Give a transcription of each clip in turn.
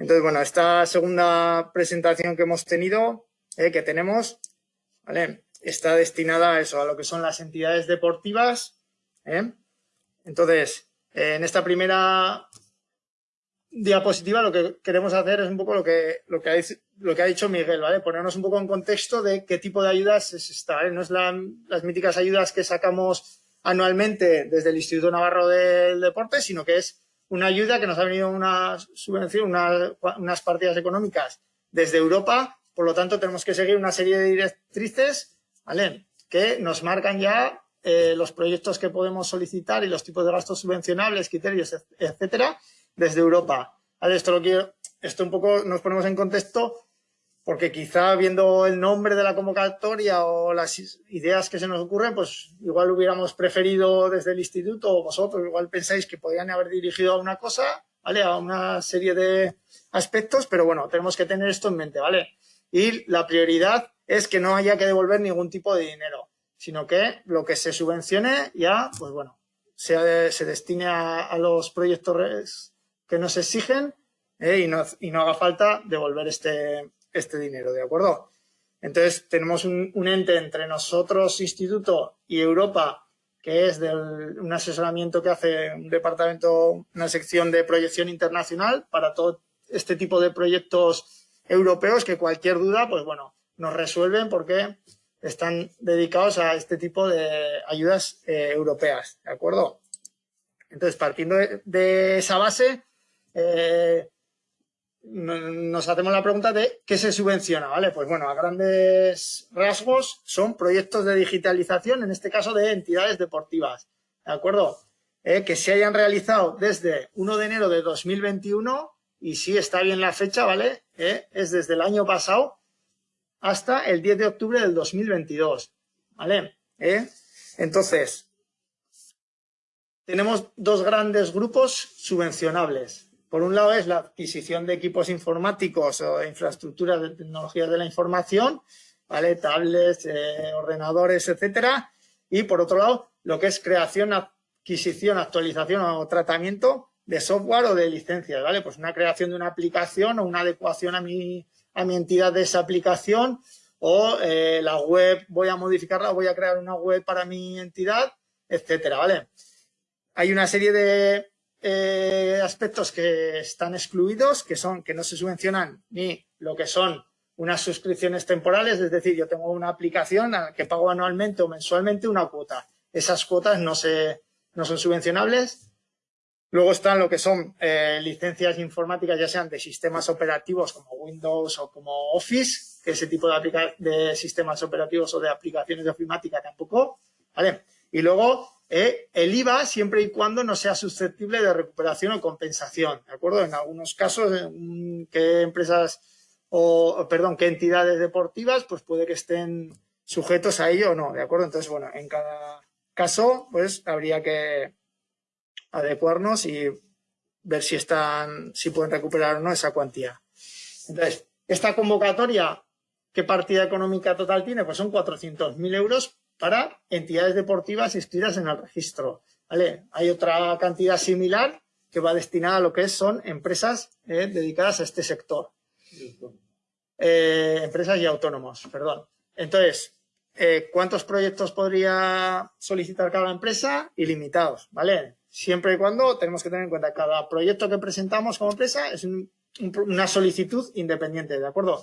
Entonces, bueno, esta segunda presentación que hemos tenido, eh, que tenemos, ¿vale? Está destinada a eso, a lo que son las entidades deportivas. ¿eh? Entonces, en esta primera diapositiva lo que queremos hacer es un poco lo que, lo que, ha, lo que ha dicho Miguel, ¿vale? Ponernos un poco en contexto de qué tipo de ayudas es esta, No es las míticas ayudas que sacamos anualmente desde el Instituto Navarro del Deporte, sino que es una ayuda que nos ha venido una subvención, unas partidas económicas desde Europa, por lo tanto tenemos que seguir una serie de directrices, ¿vale? Que nos marcan ya eh, los proyectos que podemos solicitar y los tipos de gastos subvencionables, criterios, etcétera, desde Europa. Esto lo quiero, esto un poco nos ponemos en contexto porque quizá viendo el nombre de la convocatoria o las ideas que se nos ocurren, pues igual hubiéramos preferido desde el instituto o vosotros igual pensáis que podrían haber dirigido a una cosa, ¿vale? A una serie de aspectos, pero bueno, tenemos que tener esto en mente, ¿vale? Y la prioridad es que no haya que devolver ningún tipo de dinero, sino que lo que se subvencione ya, pues bueno, se, destine a, los proyectos que nos exigen eh, y, no, haga falta devolver este, este dinero, ¿de acuerdo? Entonces, tenemos un, ente entre nosotros, instituto, y Europa, que es un asesoramiento que hace un departamento, una sección de proyección internacional para todo este tipo de proyectos europeos que cualquier duda, pues bueno, nos resuelven porque están dedicados a este tipo de ayudas eh, europeas, ¿de acuerdo? Entonces, partiendo de, de esa base, eh, nos hacemos la pregunta de qué se subvenciona, ¿vale? Pues bueno, a grandes rasgos son proyectos de digitalización, en este caso de entidades deportivas, ¿de acuerdo? Eh, que se hayan realizado desde 1 de enero de 2021, y si está bien la fecha, ¿vale? Eh, es desde el año pasado hasta el 10 de octubre del 2022, ¿vale? Eh, entonces, tenemos dos grandes grupos subvencionables, por un lado es la adquisición de equipos informáticos o infraestructuras de tecnologías de la información, ¿vale? tablets, eh, ordenadores, etcétera. Y por otro lado, lo que es creación, adquisición, actualización o tratamiento de software o de licencias, ¿vale? Pues una creación de una aplicación o una adecuación a mi, a mi entidad de esa aplicación o eh, la web, voy a modificarla, voy a crear una web para mi entidad, etcétera, ¿vale? Hay una serie de, eh, aspectos que están excluidos, que son que no se subvencionan ni lo que son unas suscripciones temporales, es decir, yo tengo una aplicación a la que pago anualmente o mensualmente una cuota. Esas cuotas no, se, no son subvencionables. Luego están lo que son eh, licencias informáticas, ya sean de sistemas operativos como Windows o como Office, que ese tipo de, de sistemas operativos o de aplicaciones de ofimática tampoco. ¿vale? Y luego ¿eh? el IVA siempre y cuando no sea susceptible de recuperación o compensación, ¿de acuerdo? En algunos casos, que empresas o, perdón, que entidades deportivas, pues puede que estén sujetos a ello o no, ¿de acuerdo? Entonces, bueno, en cada caso, pues habría que adecuarnos y ver si están, si pueden recuperar o no esa cuantía. Entonces, esta convocatoria, ¿qué partida económica total tiene? Pues son 400.000 euros para entidades deportivas inscritas en el registro. ¿vale? Hay otra cantidad similar que va destinada a lo que son empresas eh, dedicadas a este sector. Eh, empresas y autónomos, perdón. Entonces, eh, ¿cuántos proyectos podría solicitar cada empresa? Ilimitados, ¿vale? Siempre y cuando tenemos que tener en cuenta que cada proyecto que presentamos como empresa es una solicitud independiente, ¿de acuerdo?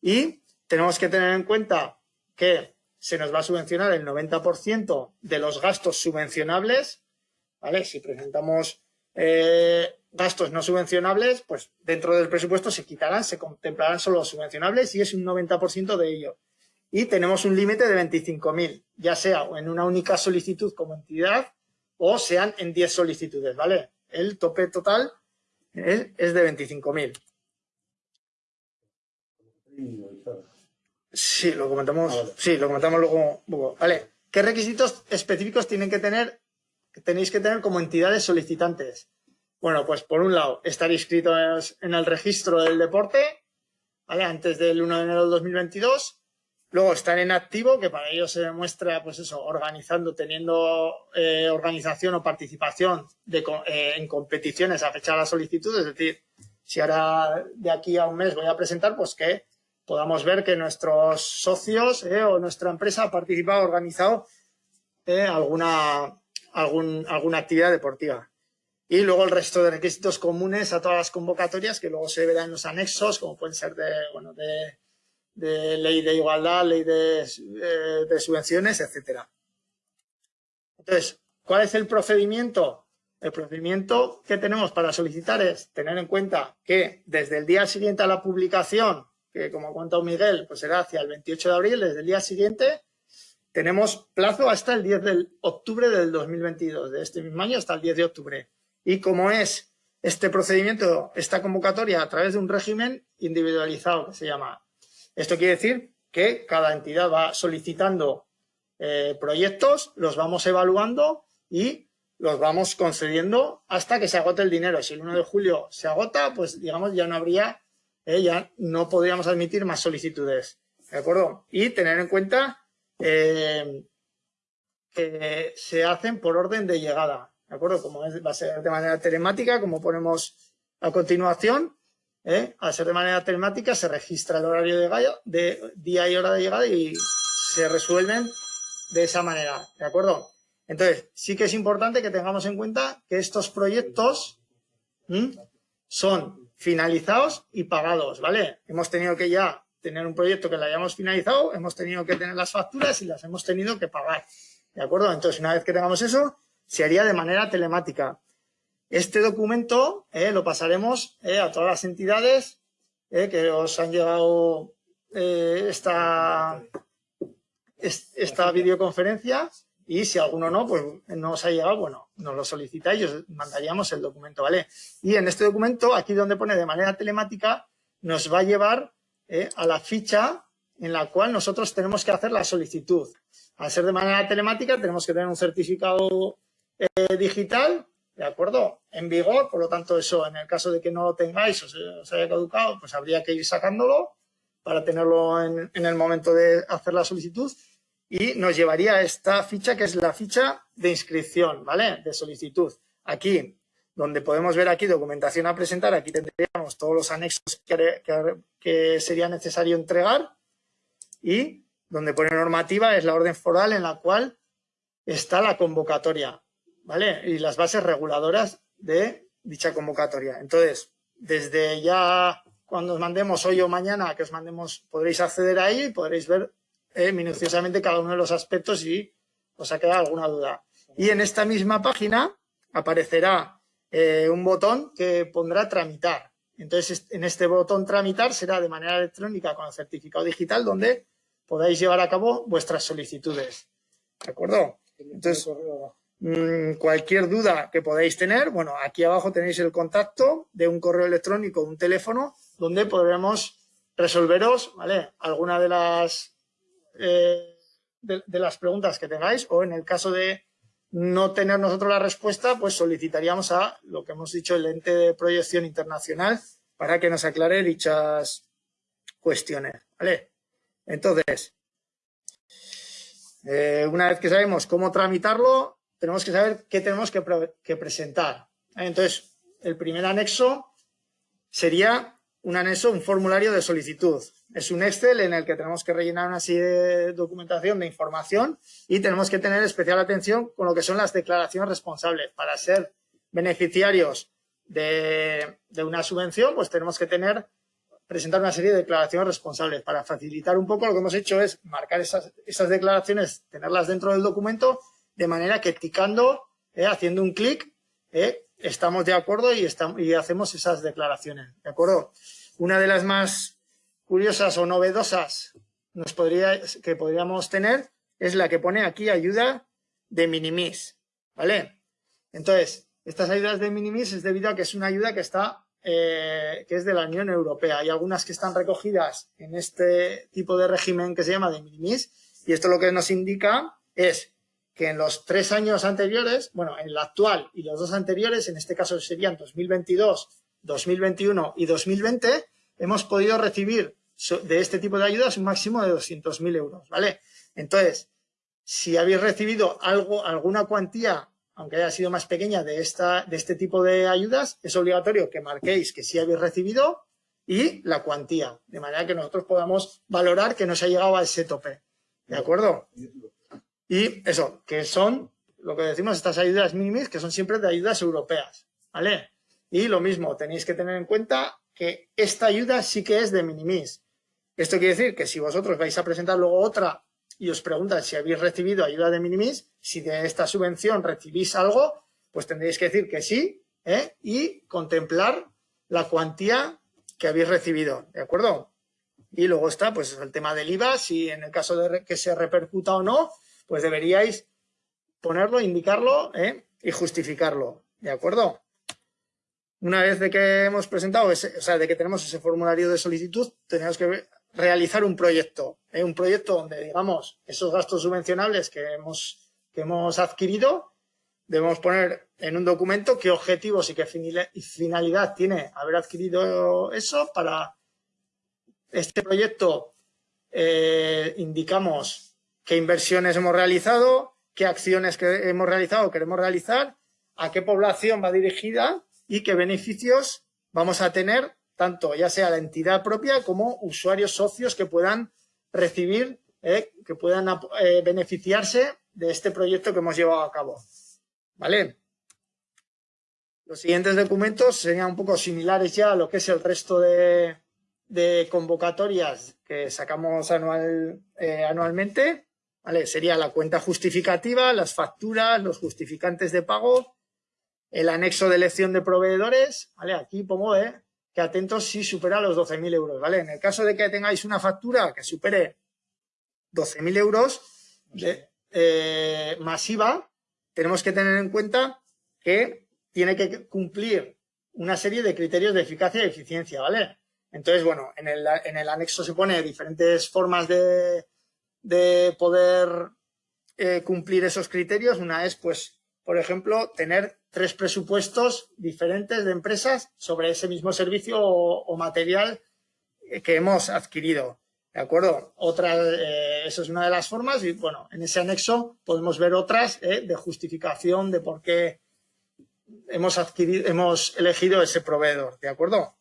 Y tenemos que tener en cuenta que se nos va a subvencionar el 90% de los gastos subvencionables, ¿vale? Si presentamos eh, gastos no subvencionables, pues dentro del presupuesto se quitarán, se contemplarán solo los subvencionables y es un 90% de ello. Y tenemos un límite de 25.000, ya sea en una única solicitud como entidad o sean en 10 solicitudes, ¿vale? El tope total es de 25.000. Sí, lo comentamos, ah, sí, lo comentamos luego Vale, ¿qué requisitos específicos tienen que tener, tenéis que tener como entidades solicitantes? Bueno, pues por un lado, estar inscritos en el registro del deporte, ¿vale? Antes del 1 de enero del 2022. Luego estar en activo, que para ello se demuestra, pues eso, organizando, teniendo eh, organización o participación de, eh, en competiciones a fecha de la solicitud, es decir, si ahora de aquí a un mes voy a presentar, pues que podamos ver que nuestros socios eh, o nuestra empresa ha participado, organizado eh, alguna, alguna actividad deportiva. Y luego el resto de requisitos comunes a todas las convocatorias que luego se verán en los anexos, como pueden ser de, bueno, de, ley de igualdad, ley de, eh, de subvenciones, etcétera. Entonces, ¿cuál es el procedimiento? El procedimiento que tenemos para solicitar es tener en cuenta que desde el día siguiente a la publicación, que como ha contado Miguel, pues será hacia el 28 de abril, desde el día siguiente, tenemos plazo hasta el 10 de octubre del 2022, de este mismo año hasta el 10 de octubre. Y como es este procedimiento, esta convocatoria a través de un régimen individualizado que se llama. Esto quiere decir que cada entidad va solicitando eh, proyectos, los vamos evaluando y los vamos concediendo hasta que se agote el dinero. Si el 1 de julio se agota, pues digamos ya no habría, eh, ya no podríamos admitir más solicitudes. ¿De acuerdo? Y tener en cuenta eh, que se hacen por orden de llegada. ¿De acuerdo? Como va a ser de manera telemática, como ponemos a continuación, ¿eh? al ser de manera telemática se registra el horario de, de día y hora de llegada y se resuelven de esa manera. ¿De acuerdo? Entonces, sí que es importante que tengamos en cuenta que estos proyectos son finalizados y pagados, ¿vale? Hemos tenido que ya tener un proyecto que lo hayamos finalizado, hemos tenido que tener las facturas y las hemos tenido que pagar, ¿de acuerdo? Entonces, una vez que tengamos eso, se haría de manera telemática. Este documento eh, lo pasaremos eh, a todas las entidades eh, que os han llegado esta, esta videoconferencia y si alguno no, pues no os ha llegado, bueno, nos lo solicitáis y os mandaríamos el documento, ¿vale? Y en este documento, aquí donde pone de manera telemática, nos va a llevar eh, a la ficha en la cual nosotros tenemos que hacer la solicitud. Al ser de manera telemática, tenemos que tener un certificado eh, digital, ¿de acuerdo? En vigor, por lo tanto, eso, en el caso de que no lo tengáis o se haya caducado, pues habría que ir sacándolo para tenerlo en, en el momento de hacer la solicitud y nos llevaría a esta ficha que es la ficha de inscripción, ¿vale? De solicitud. Aquí, donde podemos ver aquí documentación a presentar, aquí tendríamos todos los anexos que, sería necesario entregar y donde pone normativa es la orden foral en la cual está la convocatoria, ¿vale? Y las bases reguladoras de dicha convocatoria. Entonces, desde ya cuando os mandemos hoy o mañana que os mandemos, podréis acceder ahí y podréis ver eh, minuciosamente cada uno de los aspectos y os ha quedado alguna duda. Y en esta misma página aparecerá eh, un botón que pondrá tramitar. Entonces, en este botón tramitar será de manera electrónica con el certificado digital donde podáis llevar a cabo vuestras solicitudes. ¿De acuerdo? Entonces, mm, cualquier duda que podáis tener, bueno, aquí abajo tenéis el contacto de un correo electrónico, un teléfono, donde podremos resolveros, ¿vale? Alguna de las eh, de, las preguntas que tengáis o en el caso de no tener nosotros la respuesta, pues solicitaríamos a lo que hemos dicho, el ente de proyección internacional para que nos aclare dichas cuestiones. ¿vale? Entonces, eh, una vez que sabemos cómo tramitarlo, tenemos que saber qué tenemos que, que presentar. Entonces, el primer anexo sería un anexo, un formulario de solicitud. Es un Excel en el que tenemos que rellenar una serie de documentación, de información y tenemos que tener especial atención con lo que son las declaraciones responsables. Para ser beneficiarios de, una subvención, pues tenemos que tener presentar una serie de declaraciones responsables. Para facilitar un poco lo que hemos hecho es marcar esas, declaraciones, tenerlas dentro del documento, de manera que ticando, eh, haciendo un clic, eh, estamos de acuerdo y, estamos, y hacemos esas declaraciones. ¿De acuerdo? Una de las más curiosas o novedosas nos podría, que podríamos tener es la que pone aquí ayuda de minimis, ¿vale? Entonces, estas ayudas de minimis es debido a que es una ayuda que está eh, que es de la Unión Europea. Hay algunas que están recogidas en este tipo de régimen que se llama de minimis y esto lo que nos indica es que en los tres años anteriores, bueno, en el actual y los dos anteriores, en este caso serían 2022, 2021 y 2020, hemos podido recibir de este tipo de ayudas un máximo de 200.000 euros, ¿vale? Entonces, si habéis recibido algo, alguna cuantía aunque haya sido más pequeña, de, esta, de este tipo de ayudas, es obligatorio que marquéis que sí habéis recibido y la cuantía, de manera que nosotros podamos valorar que no se ha llegado a ese tope. ¿De acuerdo? Y eso, que son, lo que decimos, estas ayudas mínimas, que son siempre de ayudas europeas. ¿Vale? Y lo mismo, tenéis que tener en cuenta que esta ayuda sí que es de minimis. Esto quiere decir que si vosotros vais a presentar luego otra y os preguntan si habéis recibido ayuda de minimis, si de esta subvención recibís algo, pues tendréis que decir que sí ¿eh? y contemplar la cuantía que habéis recibido, ¿de acuerdo? Y luego está pues el tema del IVA, si en el caso de que se repercuta o no, pues deberíais ponerlo, indicarlo ¿eh? y justificarlo, ¿de acuerdo? Una vez de que hemos presentado, ese, o sea, de que tenemos ese formulario de solicitud, tenemos que realizar un proyecto. ¿eh? Un proyecto donde, digamos, esos gastos subvencionables que hemos, que hemos adquirido, debemos poner en un documento qué objetivos y qué finalidad tiene haber adquirido eso para este proyecto eh, indicamos qué inversiones hemos realizado, qué acciones que hemos realizado queremos realizar, a qué población va dirigida y qué beneficios vamos a tener, tanto ya sea la entidad propia como usuarios socios que puedan recibir, eh, que puedan eh, beneficiarse de este proyecto que hemos llevado a cabo. ¿Vale? Los siguientes documentos serían un poco similares ya a lo que es el resto de, convocatorias que sacamos anual, eh, anualmente. ¿Vale? Sería la cuenta justificativa, las facturas, los justificantes de pago, el anexo de elección de proveedores, ¿vale? Aquí pongo ¿eh? que atentos si supera los 12.000 euros, ¿vale? En el caso de que tengáis una factura que supere 12.000 euros de, eh, masiva, tenemos que tener en cuenta que tiene que cumplir una serie de criterios de eficacia y eficiencia, ¿vale? Entonces, bueno, en el, en el anexo se pone diferentes formas de, de poder eh, cumplir esos criterios. Una es, pues, por ejemplo, tener tres presupuestos diferentes de empresas sobre ese mismo servicio o, material que hemos adquirido. ¿De acuerdo? Otra, eh, eso es una de las formas y, bueno, en ese anexo podemos ver otras eh, de justificación de por qué hemos, adquirido, hemos elegido ese proveedor. ¿De acuerdo?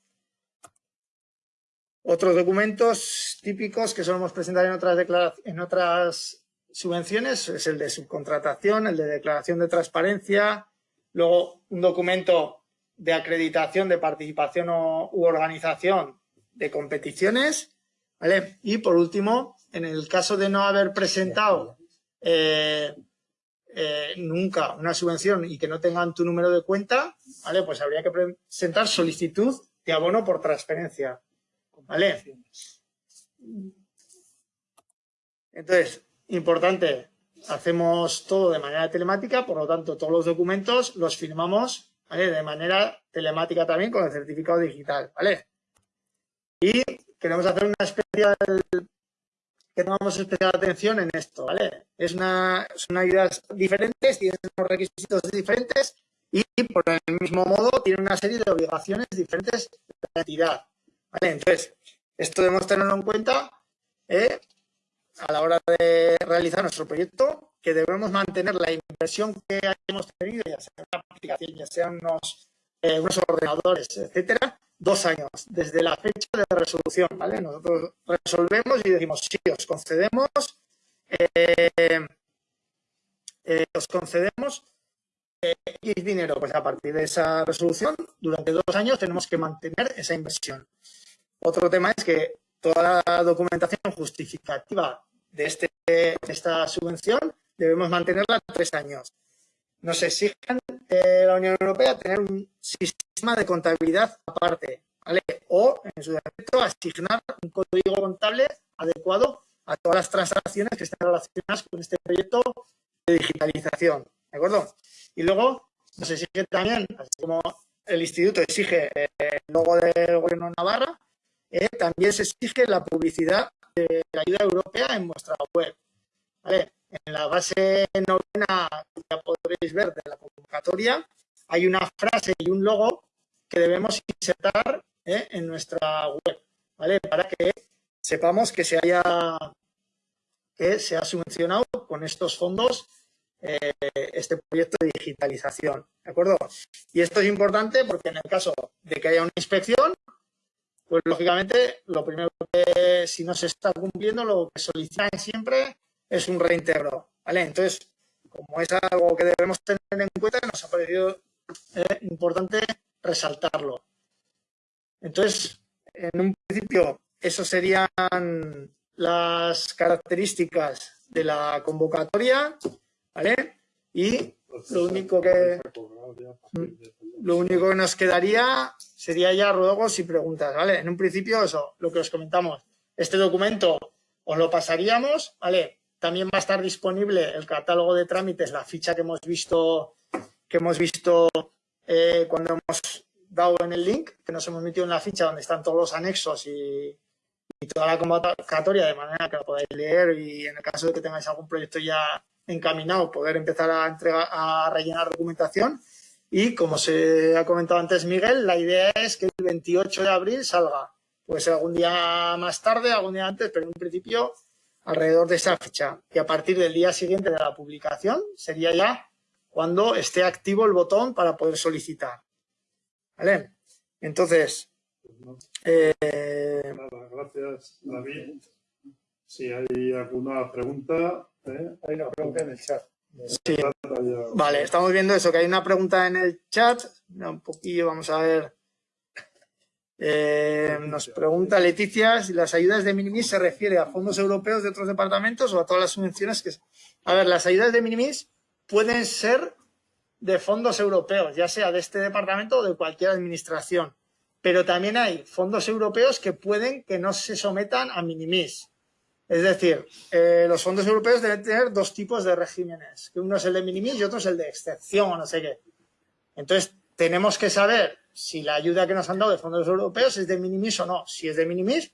Otros documentos típicos que solemos presentar en otras, en otras subvenciones es el de subcontratación, el de declaración de transparencia, Luego, un documento de acreditación de participación o, u organización de competiciones. ¿vale? Y por último, en el caso de no haber presentado eh, eh, nunca una subvención y que no tengan tu número de cuenta, ¿vale? Pues habría que presentar solicitud de abono por transferencia. ¿Vale? Entonces, importante, hacemos todo de manera telemática, por lo tanto, todos los documentos los firmamos de manera telemática también con el certificado digital, ¿vale? Y queremos hacer una especial, que tomamos especial atención en esto, ¿vale? Es una, son ayudas diferentes, tienen unos requisitos diferentes y por el mismo modo tiene una serie de obligaciones diferentes de la entidad, ¿vale? Entonces, esto debemos tenerlo en cuenta ¿eh? A la hora de realizar nuestro proyecto, que debemos mantener la inversión que hemos tenido, ya sea una aplicación, ya sean unos, eh, unos ordenadores, etcétera, dos años desde la fecha de resolución, ¿vale? Nosotros resolvemos y decimos, sí, os concedemos, eh, eh, os concedemos X dinero, pues a partir de esa resolución, durante dos años tenemos que mantener esa inversión. Otro tema es que toda la documentación justificativa de, este, esta subvención debemos mantenerla tres años. Nos exigen eh, la Unión Europea tener un sistema de contabilidad aparte, ¿vale? O, en su defecto, asignar un código contable adecuado a todas las transacciones que están relacionadas con este proyecto de digitalización, ¿de acuerdo? Y luego nos exige también, así como el instituto exige eh, el logo del gobierno Navarra, eh, también se exige la publicidad de la ayuda europea en vuestra web. En la base novena, ya podréis ver de la convocatoria, hay una frase y un logo que debemos insertar eh, en nuestra web, ¿vale? Para que sepamos que se haya que se ha subvencionado con estos fondos eh, este proyecto de digitalización, ¿de acuerdo? Y esto es importante porque en el caso de que haya una inspección, pues lógicamente lo primero que si no se está cumpliendo, lo que solicitan siempre es un reintegro, ¿vale? Entonces, como es algo que debemos tener en cuenta, nos ha parecido eh, importante resaltarlo. Entonces, en un principio, eso serían las características de la convocatoria, ¿vale? Y lo único que lo único que nos quedaría sería ya ruegos y preguntas, ¿vale? En un principio, eso, lo que os comentamos, este documento os lo pasaríamos, ¿vale? También va a estar disponible el catálogo de trámites, la ficha que hemos visto, que hemos visto eh, cuando hemos dado en el link, que nos hemos metido en la ficha donde están todos los anexos y, toda la convocatoria de manera que la podáis leer y en el caso de que tengáis algún proyecto ya encaminado, poder empezar a, entregar, a rellenar documentación. Y como se ha comentado antes Miguel, la idea es que el 28 de abril salga. Puede ser algún día más tarde, algún día antes, pero en principio alrededor de esa fecha. Y a partir del día siguiente de la publicación sería ya cuando esté activo el botón para poder solicitar. ¿Vale? Entonces, eh, gracias, David. Si hay alguna pregunta, ¿eh? hay una pregunta en el chat. Sí. Vale, estamos viendo eso, que hay una pregunta en el chat. Un poquillo, vamos a ver. Eh, nos pregunta Leticia si las ayudas de Minimis se refiere a fondos europeos de otros departamentos o a todas las subvenciones que... A ver, las ayudas de Minimis pueden ser de fondos europeos, ya sea de este departamento o de cualquier administración pero también hay fondos europeos que pueden que no se sometan a minimis. Es decir, eh, los fondos europeos deben tener dos tipos de regímenes, que uno es el de minimis y otro es el de excepción no sé qué. Entonces, tenemos que saber si la ayuda que nos han dado de fondos europeos es de minimis o no. Si es de minimis,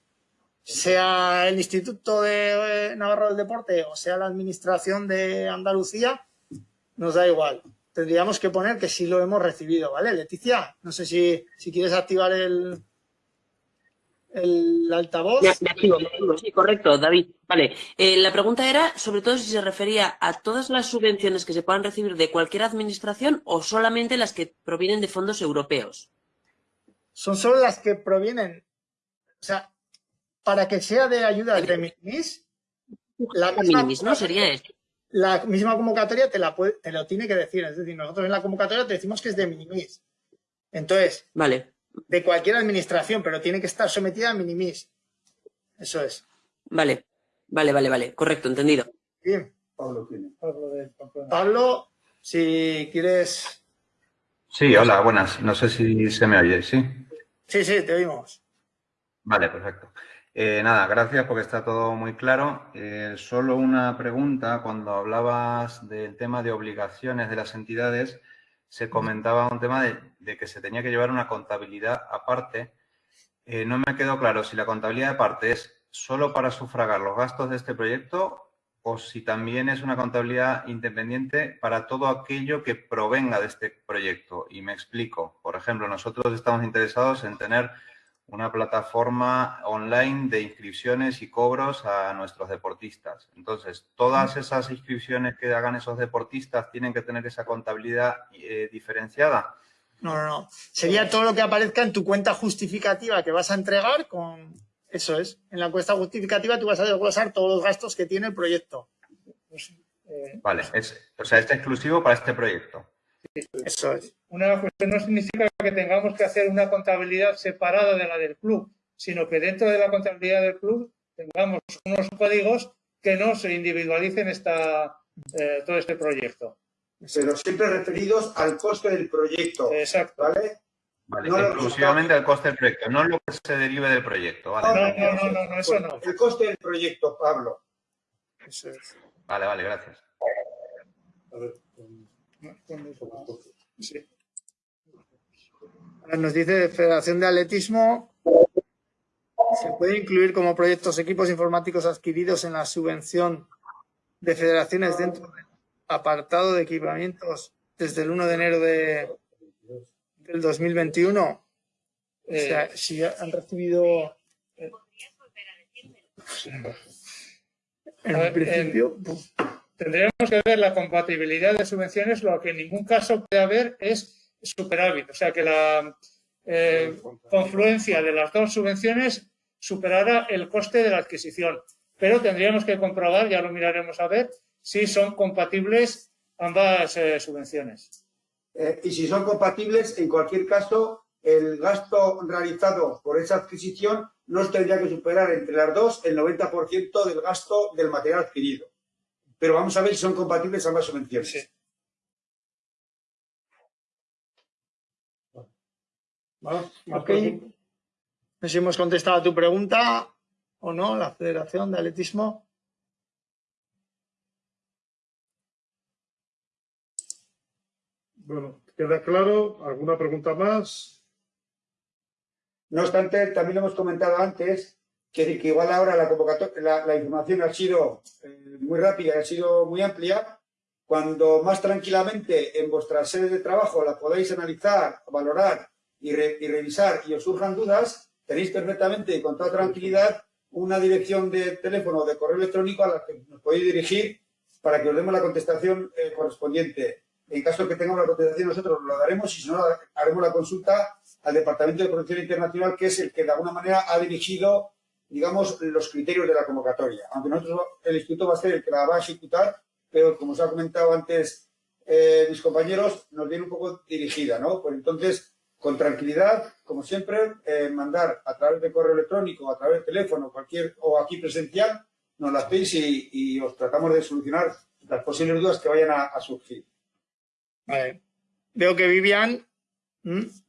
sea el Instituto de eh, Navarro del Deporte o sea la Administración de Andalucía, nos da igual tendríamos que poner que sí lo hemos recibido, ¿vale? Leticia, no sé si, si quieres activar el, el altavoz. Me, activo, me activo, sí, correcto, David. Vale, eh, la pregunta era sobre todo si se refería a todas las subvenciones que se puedan recibir de cualquier administración o solamente las que provienen de fondos europeos. Son solo las que provienen, o sea, para que sea de ayuda de minimis, la minimis, ¿no? Sería esto la misma convocatoria te, la te lo tiene que decir. Es decir, nosotros en la convocatoria te decimos que es de minimis. Entonces, vale. De cualquier administración, pero tiene que estar sometida a minimis. Eso es. Vale, vale, vale, vale. Correcto, entendido. Bien. Pablo Pablo, si quieres... Sí, hola, buenas. No sé si se me oye, ¿sí? Sí, sí, te oímos. Vale, perfecto. Eh, nada, gracias porque está todo muy claro. Eh, solo una pregunta. Cuando hablabas del tema de obligaciones de las entidades, se comentaba un tema de, que se tenía que llevar una contabilidad aparte. Eh, no me quedó claro si la contabilidad aparte es solo para sufragar los gastos de este proyecto o si también es una contabilidad independiente para todo aquello que provenga de este proyecto. Y me explico. Por ejemplo, nosotros estamos interesados en tener una plataforma online de inscripciones y cobros a nuestros deportistas. Entonces, todas esas inscripciones que hagan esos deportistas tienen que tener esa contabilidad eh, diferenciada. No, no, no. Sería todo lo que aparezca en tu cuenta justificativa que vas a entregar con... Eso es. En la cuenta justificativa tú vas a desglosar todos los gastos que tiene el proyecto. Vale. Es, o sea, es exclusivo para este proyecto. Eso es. Una cuestión no significa que tengamos que hacer una contabilidad separada de la del club, sino que dentro de la contabilidad del club tengamos unos códigos que no se individualicen esta, eh, todo este proyecto. Pero siempre referidos al coste del proyecto. Exacto. ¿Vale? Vale, exclusivamente al coste del proyecto, no lo que se derive del proyecto. ¿vale? No, no, no, no, eso no. El coste del proyecto, Pablo. Eso es. Vale, vale, gracias. A ver. Nos dice Federación de Atletismo, se puede incluir como proyectos equipos informáticos adquiridos en la subvención de federaciones dentro del apartado de equipamientos desde el 1 de enero de, del 2021. o sea, si han recibido... En principio... tendríamos que ver la compatibilidad de subvenciones, lo que en ningún caso puede haber es superávit. O sea, que la eh, confluencia de las dos subvenciones superara el coste de la adquisición. Pero tendríamos que comprobar, ya lo miraremos a ver, si son compatibles ambas eh, subvenciones. Eh, y si son compatibles, en cualquier caso, el gasto realizado por esa adquisición no tendría que superar entre las dos el 90% del gasto del material adquirido. Pero vamos a ver si son compatibles ambas subvenciones. Sí. Bueno. No sé si hemos contestado a tu pregunta o no, la Federación de Atletismo. Bueno, queda claro. ¿Alguna pregunta más? No obstante, también lo hemos comentado antes, que, que igual ahora la, la, la información ha sido eh, muy rápida, ha sido muy amplia. Cuando más tranquilamente en vuestras sedes de trabajo la podáis analizar, valorar y, re, y revisar y os surjan dudas, tenéis perfectamente y con toda tranquilidad una dirección de teléfono o de correo electrónico a la que nos podéis dirigir para que os demos la contestación eh, correspondiente. En caso de que tengamos la contestación, nosotros lo daremos y si no, haremos la consulta al Departamento de Protección Internacional, que es el que de alguna manera ha dirigido, digamos, los criterios de la convocatoria. Aunque nosotros, el Instituto va a ser el que la va a ejecutar, pero como os ha comentado antes eh, mis compañeros, nos viene un poco dirigida, ¿no? Pues entonces, con tranquilidad, como siempre, eh, mandar a través de correo electrónico, a través de teléfono, cualquier o aquí presencial, nos las pedís y, os tratamos de solucionar las posibles dudas que vayan a surgir. Vale. Veo que Vivian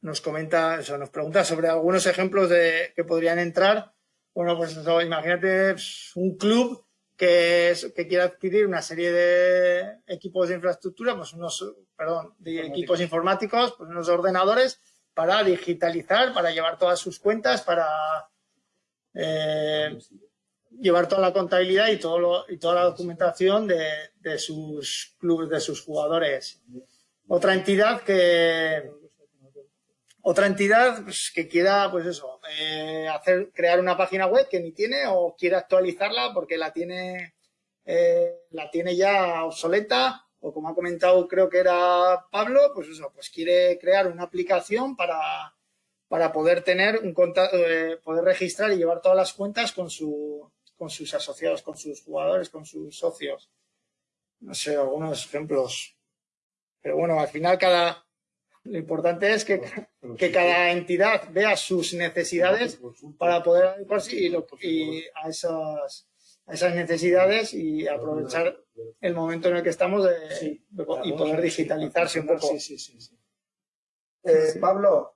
nos comenta, eso, nos pregunta sobre algunos ejemplos de que podrían entrar. Bueno, pues eso, imagínate pues, un club que, es, que quiere adquirir una serie de equipos de infraestructura, pues unos, perdón, de equipos informáticos, pues unos ordenadores para digitalizar, para llevar todas sus cuentas, para eh, llevar toda la contabilidad y, todo lo, y toda la documentación de, de sus clubes, de sus jugadores. Otra entidad que, otra entidad pues, que quiera, pues eso, eh, hacer, crear una página web que ni tiene o quiere actualizarla porque la tiene, eh, la tiene ya obsoleta o como ha comentado creo que era Pablo, pues eso, pues quiere crear una aplicación para, para poder tener un eh, poder registrar y llevar todas las cuentas con su, con sus asociados, con sus jugadores, con sus socios. No sé, algunos ejemplos. Pero bueno, al final cada, lo importante es que, que cada entidad vea sus necesidades para poder adecuarse y, lo, y a, esas, a esas necesidades y aprovechar el momento en el que estamos de, y poder digitalizarse un poco. Sí, sí, sí, eh, Pablo,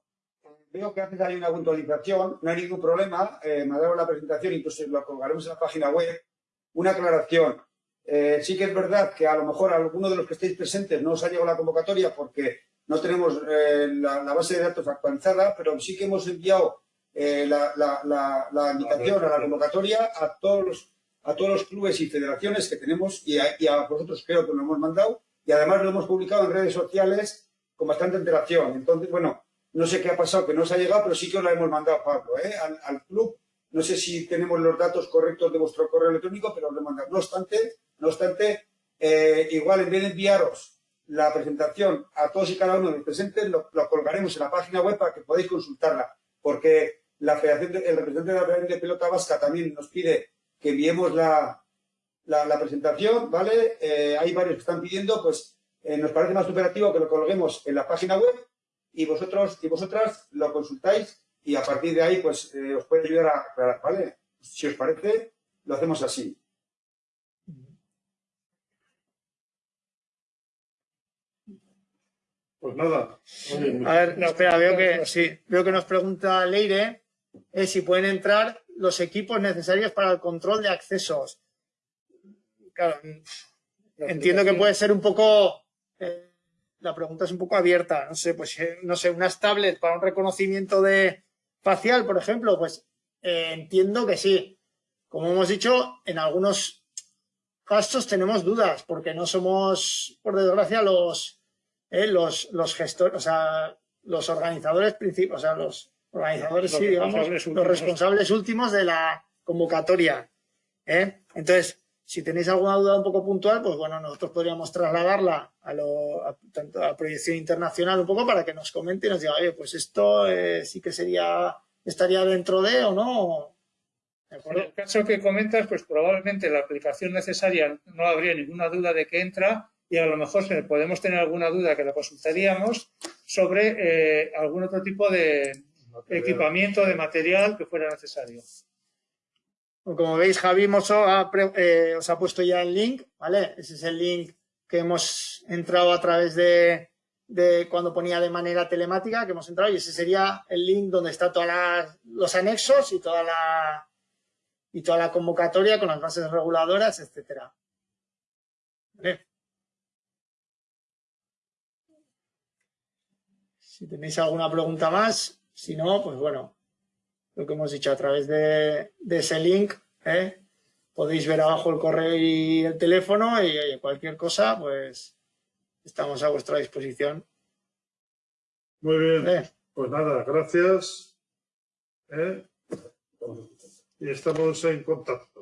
veo que haces ahí una puntualización, no hay ningún problema, eh, me ha dado la presentación, incluso lo colgaremos en la página web. Una aclaración, eh, sí que es verdad que a lo mejor a alguno de los que estéis presentes no os ha llegado la convocatoria porque no tenemos eh, la, la, base de datos actualizada, pero sí que hemos enviado eh, la, la, la, invitación a la convocatoria a todos los, a todos los clubes y federaciones que tenemos y a, y a vosotros creo que lo hemos mandado y además lo hemos publicado en redes sociales con bastante antelación. Entonces, bueno, no sé qué ha pasado, que no os ha llegado, pero sí que os la hemos mandado, Pablo, ¿eh? al, al, club. No sé si tenemos los datos correctos de vuestro correo electrónico, pero os lo he mandado. No obstante, no obstante eh, igual en vez de enviaros la presentación a todos y cada uno de los presentes, lo, lo, colgaremos en la página web para que podáis consultarla, porque la Federación de, el representante de la Federación de Pelota Vasca también nos pide que enviemos la, la, presentación, ¿vale? Eh, hay varios que están pidiendo, pues eh, nos parece más operativo que lo colguemos en la página web y vosotros y vosotras lo consultáis y a partir de ahí, pues os puede ayudar a aclarar, ¿vale? Si os parece, lo hacemos así. Pues nada. Oye, a ver, no, espera, veo que, sí, veo que nos pregunta Leire eh, si pueden entrar los equipos necesarios para el control de accesos. Claro, entiendo que puede ser un poco, eh, la pregunta es un poco abierta, no sé, pues, eh, no sé, unas tablets para un reconocimiento de facial, por ejemplo, pues eh, entiendo que sí. Como hemos dicho, en algunos casos tenemos dudas, porque no somos, por desgracia, los eh, los, los gestores, o sea, los organizadores principales, o sea, los organizadores, los sí, digamos, últimos. los responsables últimos de la convocatoria. ¿eh? Entonces, si tenéis alguna duda un poco puntual, pues bueno, nosotros podríamos trasladarla a, lo, a, tanto a proyección internacional un poco para que nos comente y nos diga, oye, pues esto eh, sí que sería, estaría dentro de o no. ¿De En el caso que comentas, pues probablemente la aplicación necesaria no habría ninguna duda de que entra y a lo mejor podemos tener alguna duda que la consultaríamos sobre eh, algún otro tipo de equipamiento, de material que fuera necesario. Como veis, Javi Mosso ha pre- eh, os ha puesto ya el link, ¿vale? Ese es el link que hemos entrado a través de, de cuando ponía de manera telemática, que hemos entrado, y ese sería el link donde está todos los anexos y toda la y toda la convocatoria con las bases reguladoras, etcétera. ¿Vale? Si tenéis alguna pregunta más, si no, pues bueno, lo que hemos dicho a través de, de ese link, ¿eh? podéis ver abajo el correo y el teléfono y oye, cualquier cosa, pues estamos a vuestra disposición. Muy bien. Pues nada, gracias. ¿eh? Y estamos en contacto.